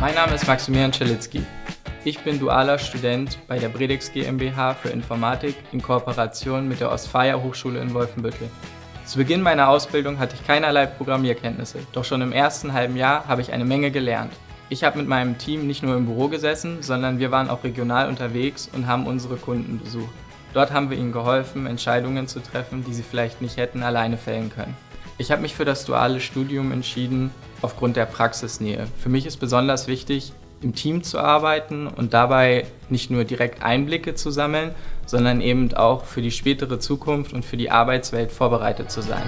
Name ist Maximilian Czelitzki. Ich bin dualer Student bei der Bredex GmbH für Informatik in Kooperation mit der Ostfalia Hochschule in Wolfenbüttel. Zu Beginn meiner Ausbildung hatte ich keinerlei Programmierkenntnisse, doch schon im ersten halben Jahr habe ich eine Menge gelernt. Ich habe mit meinem Team nicht nur im Büro gesessen, sondern wir waren auch regional unterwegs und haben unsere Kunden besucht. Dort haben wir ihnen geholfen, Entscheidungen zu treffen, die sie vielleicht nicht hätten alleine fällen können. Ich habe mich für das duale Studium entschieden aufgrund der Praxisnähe. Für mich ist besonders wichtig, im Team zu arbeiten und dabei nicht nur direkt Einblicke zu sammeln, sondern eben auch für die spätere Zukunft und für die Arbeitswelt vorbereitet zu sein.